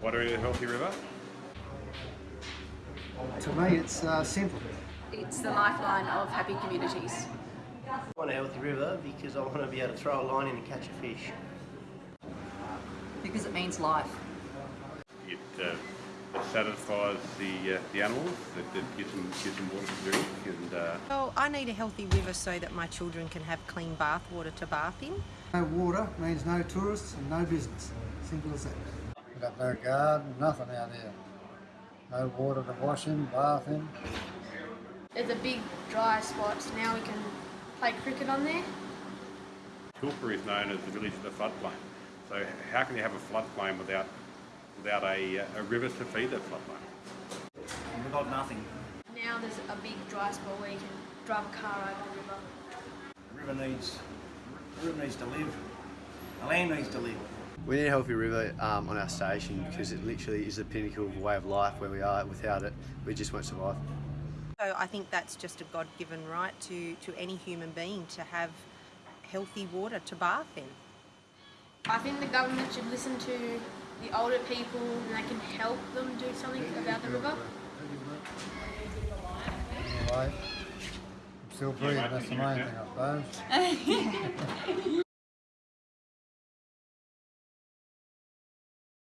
Why do we need a healthy river? To me, it's uh, simple. It's the lifeline of happy communities. I want a healthy river because I want to be able to throw a line in and catch a fish. Because it means life. It, uh, it satisfies the uh, the animals. It, it gives them gives them water to drink, and uh, Well, I need a healthy river so that my children can have clean bath water to bath in. No water means no tourists and no business. Simple as that. We've got no garden, nothing out there. No water to wash in, bath in. There's a big dry spot, so now we can play cricket on there. Tilpa is known as the village of the floodplain. So how can you have a floodplain without without a, uh, a river to feed that floodplain? We've got nothing. Now there's a big dry spot where you can drive a car over the river. The river needs, the river needs to live. The land needs to live. We need a healthy river um, on our station because it literally is the pinnacle of a way of life where we are. Without it, we just won't survive. So I think that's just a God-given right to, to any human being to have healthy water to bath in. I think the government should listen to the older people and they can help them do something about the river. Anyway, I'm still breathing, that's the main thing I suppose.